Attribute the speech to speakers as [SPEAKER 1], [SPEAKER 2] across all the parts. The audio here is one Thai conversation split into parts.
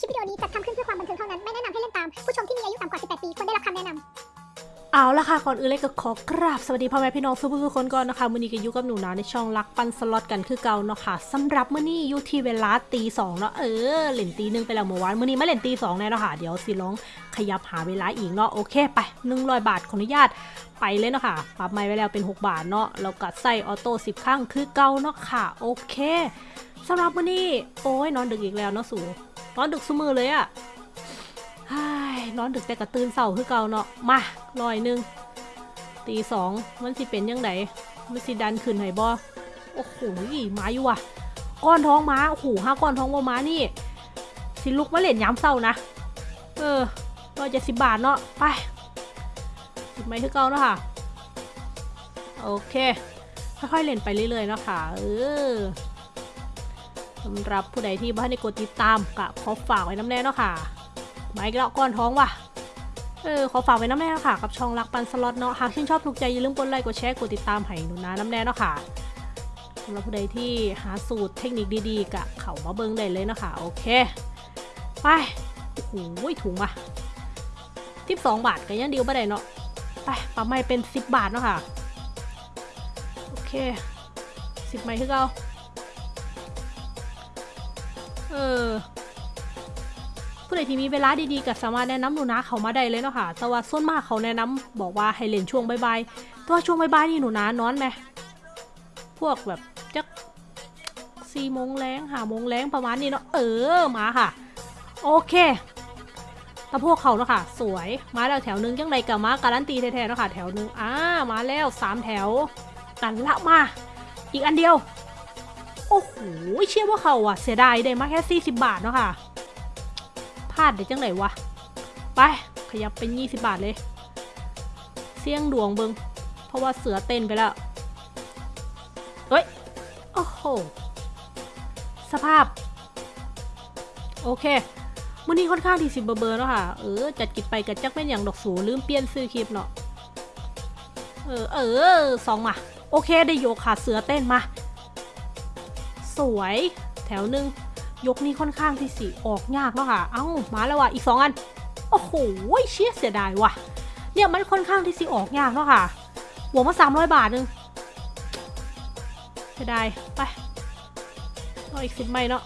[SPEAKER 1] คลิปวิดีโอนี้จัดทำขึ้นเพื่อความบันเทิงเท่านั้น ไม่แนะนำให้เล่นตาม ผู้ชมที่มีอายุต่ำกว่า 18 ปีควรได้รับคำแนะนำ
[SPEAKER 2] เอาละค่ะ ก่อนอื่นเลยก็ขอกราบสวัสดีพ่อแม่พี่น้องทุกผู้ทุกคนก่อนนะคะมื้อนี้ก็อยู่กับหนูนาในช่องรักปันสล็อตกันคือเก่าเนาะค่ะสำหรับมื้อนี้อยู่ที่เวลาตีสองเนาะเออเล่นตีหนึ่งไปแล้วเมื่อวานมื้อนี้มาเล่นตีสองแน่เนาะค่ะเดี๋ยวสิลองขยับหาเวลาอีกเนาะโอเคไป100บาทขออนุญาตไปเลยเนาะค่ะปรับใหม่ไว้แล้วเป็น 6 บาทเนาะแล้วก็ใส่ออโต้10ครั้งคือเก่าเนาะค่ะโอเคสำหรับมื้อนี้โอ้ยนอนดึกอีกแล้วเนาะสู นอนดึกซุมือเลยอะ่นอนดึกแต่กระตื่นเสาคือเก่าเนาะ มาลอยหนึง ตีสองมันสิเป็นยังไงมันสิดันขึ้นไหบอโอ้โหมาอยู่ว่ะ ก้อนท้องม้า โอ้โหห้าก้อนท้องว่าม้านี่ สิลุกมาเล่นย้ำเศร้านะ เออร้อยเจ็ดสิบบาทเนาะ ไปสิไม้คือเก่าเนาะค่ะ โอเค ค่อยๆเล่นไปเรื่อยๆเนาะค่ะ เออ สำหรับผู้ใดที่บ้านในกดติดตามกะขอฝากไว้น้ำแน่เนาะค่ะไม้กระก้อนท้องว่ะเออขอฝากไว้น้ำแน่ค่ะกับช่องรักปันสล็อตเนาะหากชื่นชอบถูกใจอย่าลืมกดไลค์กดแชร์กดติดตามให้หนูนะน้ำแน่เนาะค่ะสำหรับผู้ใดที่หาสูตรเทคนิคดีๆกะเขามาเบิ้งได้เลยเนาะค่ะโอเคไปโอ้โหถุงมาทิปสองบาทก็ยังเดียวไม่ได้เนาะไปปรับใหม่เป็นสิบบาทเนาะค่ะโอเคสิบใหม่คือเรา เออผู้ใดที่มีเวลาดีๆก็สามารถแนะนำหนูนะเขามาได้เลยเนาะค่ะ แต่ว่าส่วนมากเขาแนะนำบอกว่าให้เล่นช่วงบ่ายๆแต่ว่าช่วงบ่ายๆนี่หนูนะนอนไหมพวกแบบจักสี่โมงแรงหาโมงแรงประมาณนี้เนาะเออมาค่ะ โอเคแต่พวกเขาเนาะค่ะ สวยมาแล้วแถวหนึงยังไงกับมาการันตีแท้ๆเนาะค่ะ แถวหนึงอ่ามาแล้วสามแถวกันละมา อีกอันเดียว โอ้โหเชื่อว่าเขาอะเสียดายได้มาแค่40 บาทเนาะค่ะพลาดได้จังไหนวะ ไป ขยับเป็น 20 บาทเลย เสี่ยงดวงเบิงเพราะว่าเสือเต้นไปแล้วเฮ้ย โอ้โห สภาพ โอเคมื้อนี้ค่อนข้างที่สิบเบอร์เบอร์เนาะค่ะ เออ จัดกิจไปกับจักเป็นอย่างดอกสูลืมเปลี่ยนซื้อคลิปเนาะ เออ เออสองมา โอเค ได้โยกขาเสือเต้นมา สวย แถวหนึ่งยกนี้ค่อนข้างที่สิออกยากเนาะค่ะ เอ้า มาแล้วว่ะ อีกสองอัน โอ้โห เชี่ยเสียดายว่ะ เนี่ยมันค่อนข้างที่สิออกยากเนาะค่ะบวกมาสามร้อยบาทนึงเสียดาย ไปเอาอีกสิบใบเนาะ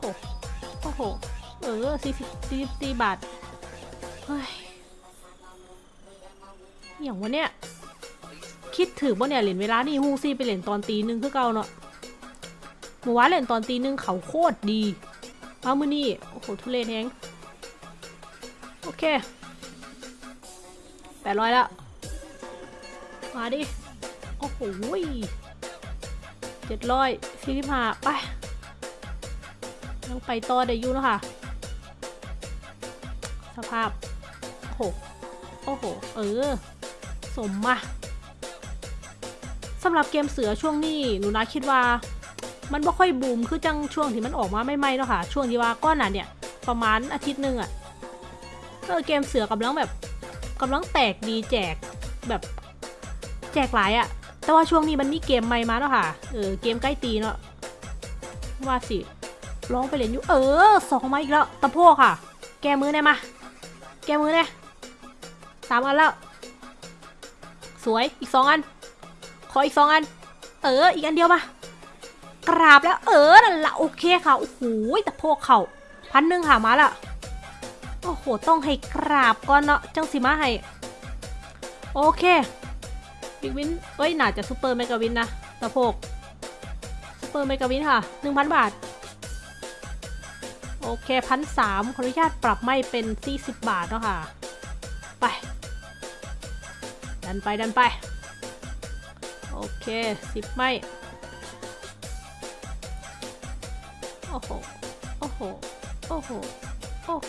[SPEAKER 2] โอ้โอ้โห เออสี่สิบสี่สิบสี่บาท เฮ้ย อย่างวะเนี่ย คิดถือว่าเนี่ยเหรียญเวลานี่ฮูซี่ไปเหรียญตอนตีหนึ่งคือเก่าเนาะ เมื่อวานเล่นตอนตีหนึ่งเขาโคตรดีมามือนี่โอ้โหทุเรศแฮงโอเคแปดร้อยแล้วมาดิ โอ้โหเจ็ดร้อยสี่สิบห้าไปยังไปต่อได้อยู่นะค่ะสภาพ โอ้โห โอ้โห เออ สมมาสำหรับเกมเสือช่วงนี้ หนูนะคิดว่า มันบ่ค่อยบูมคือจังช่วงที่มันออกมาไม่ไม่ๆเนาะค่ะ ช่วงที่ว่าก้อนน่ะเนี่ยประมาณอาทิตย์หนึ่งอะเออเกมเสือกำลังแบบกำลังแตกดีแจกแบบแจกหลายอะแต่ว่าช่วงนี้มันมีเกมใหม่มาเนาะค่ะ เออเกมใกล้ตีเนาะว่าสิร้องไปเล่นอยู่เออสองมาอีกแล้วตะโพกค่ะ แกมือได้มา แกมือได้สามอันแล้ว สวยอีกสองอัน ขออีกสองอัน เอออีกอันเดียวมา กราบแล้วเออนั่นละโอเคค่ะโอ้โหแต่พวกเขาพันหนึ่งค่ะมาละโอ้โหต้องให้กราบก่อนเนาะจังสิมาให้โอเคบิ๊กวินเอ้ยน่าจะซูเปอร์เมกาวินนะตะโพกซูเปอร์เมกาวินค่ะหนึ่งพันบาท โอเคพันสามขออนุญาตปรับไม่เป็นสี่สิบบาทเนาะค่ะ ไปดันไปดันไป โอเคสิบไม่ อ้โห โอ้โห โอ้โห โอ้โห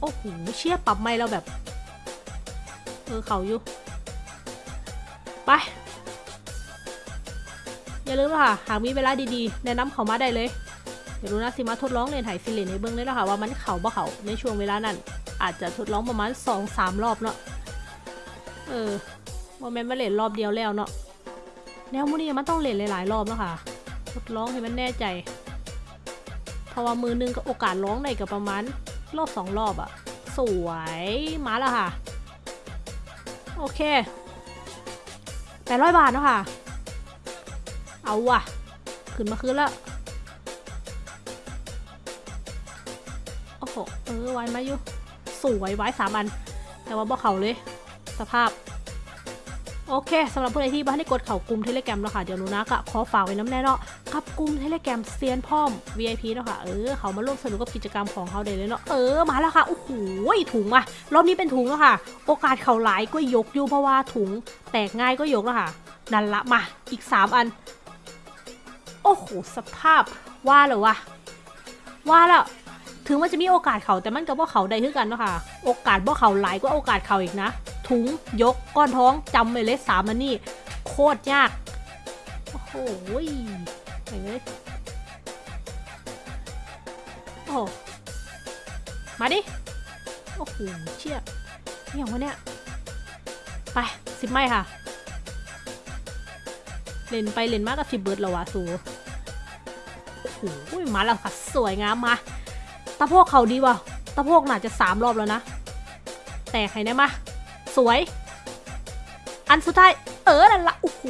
[SPEAKER 2] โอ้โห เชี่ยปรับไม่เราแบบ เออเขาอยู่ ไป อย่าลืมนะคะหากมีเวลาดีๆ แนะนำเขามาได้เลยเดี๋ยวรู้นะสิมาทดลองเรียนไถซิเลนในเบื้องเลยนะคะว่ามันเขาบ่เขาในช่วงเวลานั้น อาจจะทดลองประมาณสองสามรอบเนาะ เออโมเมนต์มาเล่นรอบเดียวแล้วเนาะแนวมูนี่มันต้องเล่นหลายๆรอบเนาะค่ะ ทดลองให้มันแน่ใจ ราะว่ามือหนึงก็โอกาสร้องได้กับประมาณรอบสองรอบอะสวยมาแล้วค่ะ โอเคแปดร้อยบาทเนาะค่ะ เอาว่ะ ขึ้นมาคืนแล้วโอ้โห เออไว้มาอยู่ สวยไว้สามอัน แต่ว่าบ่เขาเลย สภาพ โอเคสำหรับผู้ใดที่บ้านได้กดเข่ากลุ่มเทเลแกรมแล้วค่ะ เดี๋ยวหนูนะก็ขอฝากไว้น้ำแน่เนาะกับกลุ่มเทเลแกรมเซียนพ่อม VIP เนาะค่ะ เออ เขามาร่วมสนุกกับกิจกรรมของเขาได้เลยเนาะ เออ มาแล้วค่ะ โอ้โห ถุงอะรอบนี้เป็นถุงแล้วค่ะ โอกาสเข่าหลายก็ยกอยู่เพราะว่าถุงแตกง่ายก็ยกแล้วค่ะ นั่นละมา อีก 3 อัน โอ้โห สภาพ ว่าเลยวะ ว่าแล้วถึงมันจะมีโอกาสเขาแต่มันก็บ่เขาได้คือกันเนาะค่ะ โอกาสบ่เขาหลายกว่าโอกาสเขาอีกนะ ถุงยกก้อนท้องจำไว้เลยสามอันนี่โคตรยาก โอ้โหไหนเลยโอ้มาดิ โอ้โหเชี่ยนี่อย่างวะเนี่ย ไปสิบไม้ค่ะ เล่นไปเล่นมากกับสิบเบิร์ดแล้ววะสูโอ้โหมาแล้วค่ะ สวยงามมาตะโพกเขาดีว่ะตะโพกน่าจะสามรอบแล้วนะ แต่ใครได้มา สวย อันสุดท้าย เออนั่นละโอ้โห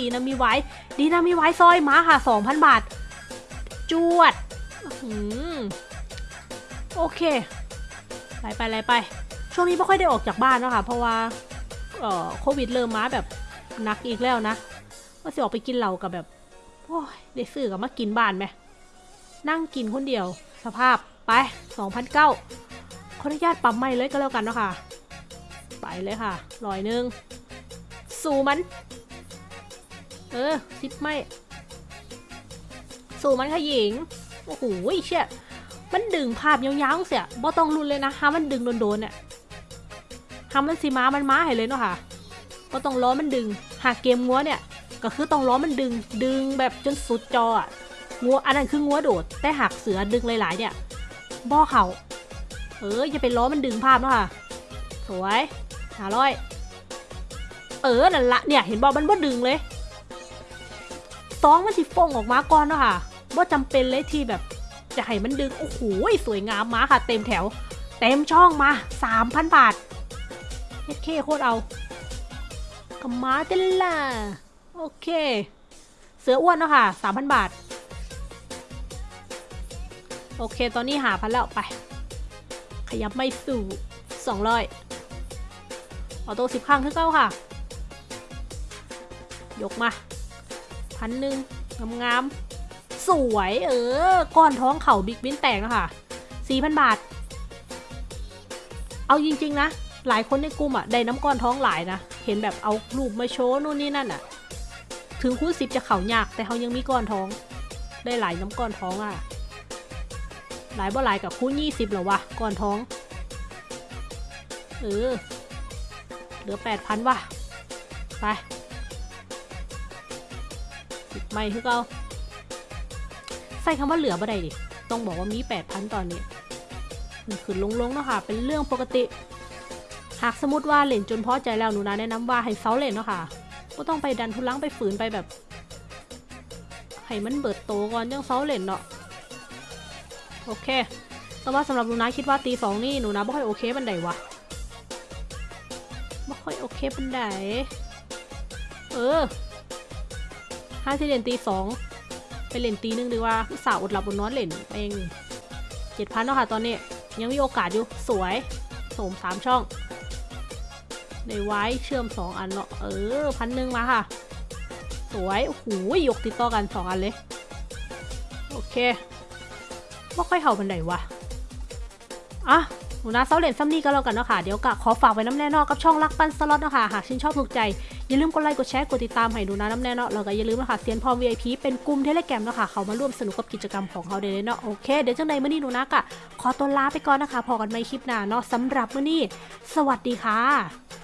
[SPEAKER 2] ดีนะมีไว้ ดีนะมีไว้ซอยมาค่ะ2,000บาท จวดโอเคไปไปไปไปช่วงนี้ไม่ค่อยได้ออกจากบ้านเนอะคะเพราะว่าโควิดเริ่มมาแบบหนักอีกแล้วนะว่าจะออกไปกินเหล้ากับแบบโอ้ยได้ซื้อกับมากินบ้านไหมนั่งกินคนเดียว สภาพไป2,009ขออนุญาตปั๊มไม่เลยก็แล้วกันเนาะค่ะ ไปเลยค่ะร้อยหนึ่งสู่มัน เออซิปไม่ สู่มันค่ะหญิง โอ้โหเชี่ยมันดึงภาพยาวๆเสียบ่ต้องรุนเลยนะฮามันดึงโดนๆเนี่ยฮามันสีม้ามันม้าให้เลยเนาะค่ะบ่ต้องล้อมันดึง หากเกมงัวเนี่ย ก็คือต้องล้อมันดึง ดึงแบบจนสุดจออะงัวอันนั้นคืองัวโดด แต่หากเสือดึงหลายๆ เนี่ยบ่เขาเอออย่าไปล้อมันดึงภาพเนาะค่ะ สวย หาร้อย เออนั่นละเนี่ย เห็นบอกมันบ่ดึงเลยซองมันสิฟงออกมาก่อนเนาะค่ะบ่จำเป็นเลยที่แบบ จะให้มันดึง โอ้โหสวยงามมาค่ะ เต็มแถว เต็มช่องมา 3,000 บาทเฮ็ดเคโคตรเอากมาเต็นล่ะ โอเค เสืออ้วนเนาะค่ะ 3,000 บาท โอเค ตอนนี้หาพันแล้วไป ขยับไม่สู่ส ออโต้สิบครั้งคือเก้าค่ะ ยกมาพันหนึ่งงามๆสวยเออ ก้อนท้องเข่าบิ๊กบินแตกแล้วค่ะสี่พันบาท เอาจริง ๆ นะ หลายคนในกลุ่มอะ ได้น้ำก้อนท้องหลายนะ เห็นแบบเอารูปมาโชว์นู่นนี่นั่นอะ ถึงคูณสิบจะเข่ายาก แต่เขายังมีก้อนท้อง ได้หลายน้ำก้อนท้องอะ หลายบ่หลายกับคูณยี่สิบหรอวะ ก้อนท้อง เออ เหลือแปดพันว่ะ ไปไม่คือเก่าใส่คำว่าเหลือบ่ได้ดิ ต้องบอกว่ามีแปดพันตอนนี้มันขึ้นลงๆเนาะค่ะ เป็นเรื่องปกติ หากสมมติว่าเล่นจนพอใจแล้วหนูนะแนะนำว่าให้เซาเล่นเนาะค่ะก็ต้องไปดันทุลังไปฝืนไปแบบให้มันเบิดโตก่อนยังเซาเล่นเนาะโอเคแต่ว่าสำหรับหนูนะคิดว่าตีสองนี่หนูนะไม่ค่อยโอเคบันไดวะ ไม่ค่อยโอเคปันไดเออห้าที่เล่นตีสองไปเล่นตีหนึ่งดีกว่าสาวอดหลับอดนอนเล่นเองเจ็ดพันเนาะค่ะตอนนี้ ยังมีโอกาสอยู่ สวยโสมสามช่อง ในไว้เชื่อมสองอันเนาะเออพันหนึ่งมาค่ะ สวยโอ้โหยกติดต่อกันสองอันเลย โอเคไม่ค่อยเห่าบันไดวะอะ หนูนาเซาเลนซัมนี่ก็แล้วกันเนาะค่ะ เดี๋ยวกะขอฝากไว้น้ำแน่นอนกับช่องรักปันสล็อตเนาะค่ะ หากชื่นชอบถูกใจ อย่าลืมกดไลค์ กดแชร์ กดติดตามให้หนูนาน้ำแน่นอกแล้วก็อย่าลืมนะคะเซียนพอม VIP เป็นกลุ่มเทเลแกรมเนาะค่ะ เขามาร่วมสนุกกับกิจกรรมของเขาได้เลยเนาะ โอเค เดี๋ยวจังใดเมื่อนี้หนูนากะขอตัวลาไปก่อนนะคะ พอกันใหม่คลิปหน้าเนาะสำหรับเมื่อนี้ สวัสดีค่ะ